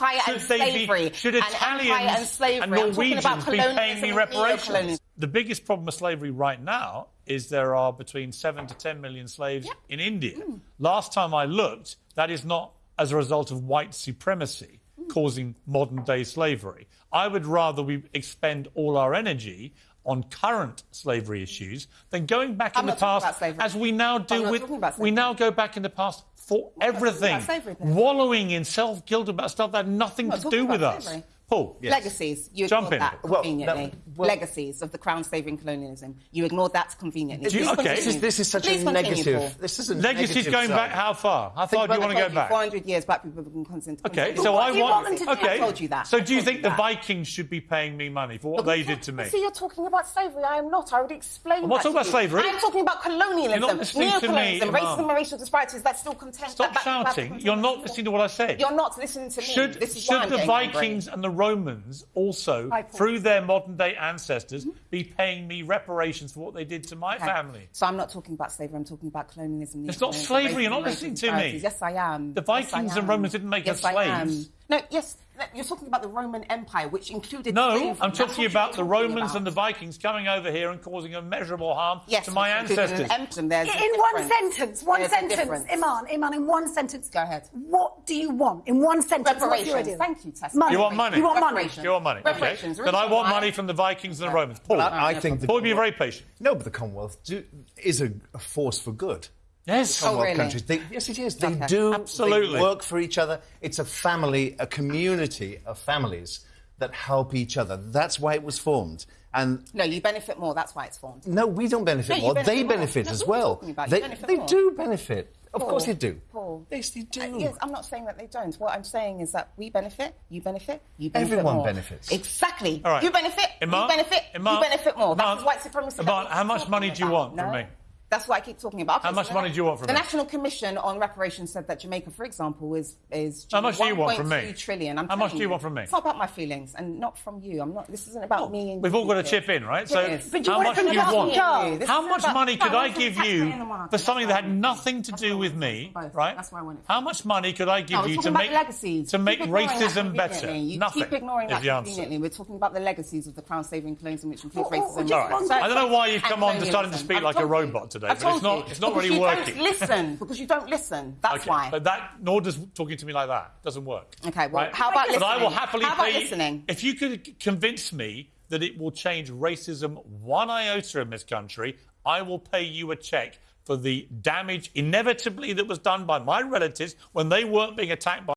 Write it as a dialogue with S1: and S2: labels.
S1: empire
S2: should
S1: and
S2: they
S1: slavery.
S2: Be, should
S1: and
S2: Italians
S1: and slavery.
S2: and Norwegians
S1: about
S2: be paying me reparations? The biggest problem with slavery right now is there are between seven to ten million slaves in India.
S1: Mm.
S2: Last time I looked, that is not as a result of white supremacy
S1: Mm.
S2: causing modern day slavery. I would rather we expend all our energy on current slavery issues than going back
S1: I'm
S2: in the past as we now do
S1: I'm
S2: with we now go back in the past for
S1: not talking
S2: everything
S1: slavery,
S2: wallowing in self-guilt about stuff that had nothing
S1: I'm
S2: to do with
S1: about
S2: us
S1: slavery.
S2: Paul
S1: Legacies. You
S2: Jump in.
S1: that
S3: Well,
S1: conveniently.
S3: No, well-
S1: Legacies of the crown saving colonialism. You ignored that conveniently.
S2: Do you- okay.
S3: This is, this is such
S1: Please
S3: a negative.
S1: Paul.
S3: This is a
S2: Legacies
S3: negative
S2: going
S3: side.
S2: back how far? How far do you want to go back?
S1: 400 years black people have been constant.
S2: Okay, so
S4: what
S2: I want.
S4: want to
S2: okay,
S1: I told you that.
S2: So do you think
S1: you
S2: the. Vikings should be paying me money for what they did to me?
S4: See, you're talking about slavery. I am not. I would explain.
S2: I'm not talking about slavery.
S1: I'm talking about colonialism,
S2: You're not listening to me,
S1: neocolonialism, racism and racial disparities that still contend.
S2: Stop shouting. You're not listening to what I said.
S1: You're not listening to me.
S2: Should,
S1: this is why
S2: should
S1: I'm
S2: the. Vikings and the Romans also, through their modern day ancestors, mm-hmm. be paying me reparations for what they did to my
S1: Okay.
S2: family?
S1: So I'm not talking about slavery. I'm talking about colonialism.
S2: It's not slavery, you're not listening to me.
S1: Yes, I am.
S2: The
S1: Yes, I
S2: Vikings and. Romans didn't make
S1: yes,
S2: us
S1: am.
S2: slaves.
S1: No, yes, you're talking about the Roman Empire, which included.
S2: No,
S1: slavery.
S2: I'm talking about the
S1: talking
S2: Romans
S1: about.
S2: and the Vikings coming over here and causing immeasurable harm
S1: Yes,
S2: to my ancestors.
S1: An empire.
S4: In one
S1: difference.
S4: sentence, one
S1: There's
S4: sentence,
S1: difference.
S4: Iman, Iman, in one sentence.
S1: Go ahead.
S4: What do you want? In one sentence, what's your
S1: Reparations.
S4: idea?
S1: Thank you, Tessa.
S4: Money.
S2: You want money?
S4: You want money.
S1: Reparations.
S2: You want money? Okay.
S1: Reparations.
S2: Then I want money from the Vikings and the Romans. Paul,
S3: Well, I, I think the
S2: Paul, be very patient.
S3: No, but the Commonwealth do, is a, a force for good.
S2: Yes.
S1: Oh,
S3: Commonwealth
S1: really?
S3: countries. They, yes, it is. They
S1: Okay.
S3: do.
S2: Absolutely.
S3: They work for each other. It's a family, a community of families that help each other. That's why it was formed. And
S1: No, you benefit more. That's why it's formed.
S3: no, we don't benefit
S1: No,
S3: more.
S1: benefit
S3: they
S1: more.
S3: benefit
S1: That's
S3: as
S1: what we're
S3: well.
S1: talking about. You
S3: They,
S1: benefit
S3: they
S1: more.
S3: do benefit. Of
S1: Paul,
S3: course they do.
S1: Paul.
S3: Yes, they do.
S1: Uh, yes, I'm not saying that they don't. What I'm saying is that we benefit, you benefit, you benefit
S3: Everyone
S1: more.
S3: benefits.
S1: Exactly.
S2: All right.
S1: You benefit,
S2: Iman,
S1: you benefit,
S2: Iman,
S1: you benefit more.
S2: Iman,
S1: That's white supremacy. that
S2: Iman,
S1: we
S2: how much money do you
S1: about.
S2: want from
S1: No?
S2: me?
S1: That's what I keep talking about. Okay,
S2: How much
S1: so
S2: money do you want from
S1: the
S2: me?
S1: National Commission on Reparations said that Jamaica, for example, is is
S2: How much do you want from me?
S1: 1.2 trillion. I'm
S2: How much do you want from me?
S1: It's not about my feelings and not from you. I'm not. This isn't about oh, me. And
S2: We've all got to chip in, right? So,
S1: Yes.
S4: But you
S2: how much do you want?
S4: jar.
S1: This
S2: How
S1: isn't
S2: much money could I give you
S1: in the market.
S2: for something that had nothing to do with me,
S1: it from both.
S2: right?
S1: That's why I want it
S2: How much money could I give you to make
S1: legacies.
S2: to make
S1: keep ignoring that
S2: racism better? Nothing
S1: keep ignoring that
S2: answer.
S1: conveniently. We're talking about the legacies of the crown saving colonialism, which includes
S4: Well, well,
S1: racism.
S4: just
S2: All right.
S4: one-
S1: So-
S2: I don't know why you've come on to starting to speak like a
S1: told you.
S2: robot today,
S1: I've
S2: but it's not-
S1: you.
S2: it's not
S1: Because
S2: really
S1: you
S2: working.
S1: Don't listen because you don't listen. That's
S2: Okay,
S1: why.
S2: But that nor does talking to me like that doesn't work.
S1: Okay, well,
S2: right?
S1: how about
S2: But I will
S1: listening?
S2: happily
S1: How about
S2: pay.
S1: listening?
S2: If you could convince me that it will change racism one iota in this country, I will pay you a check for the damage inevitably that was done by my relatives when they weren't being attacked by.